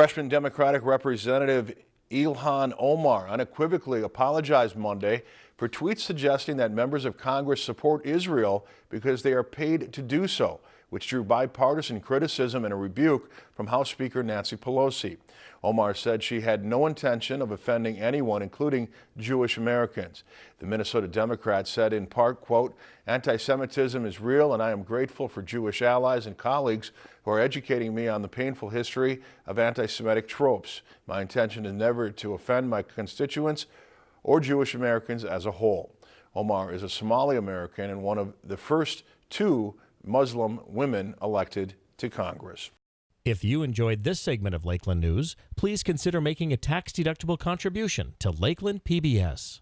Freshman Democratic Representative Ilhan Omar unequivocally apologized Monday for tweets suggesting that members of Congress support Israel because they are paid to do so, which drew bipartisan criticism and a rebuke from House Speaker Nancy Pelosi. Omar said she had no intention of offending anyone, including Jewish Americans. The Minnesota Democrat said in part, quote, anti-Semitism is real and I am grateful for Jewish allies and colleagues who are educating me on the painful history of anti-Semitic tropes. My intention is never to offend my constituents or Jewish Americans as a whole. Omar is a Somali American and one of the first two Muslim women elected to Congress. If you enjoyed this segment of Lakeland News, please consider making a tax-deductible contribution to Lakeland PBS.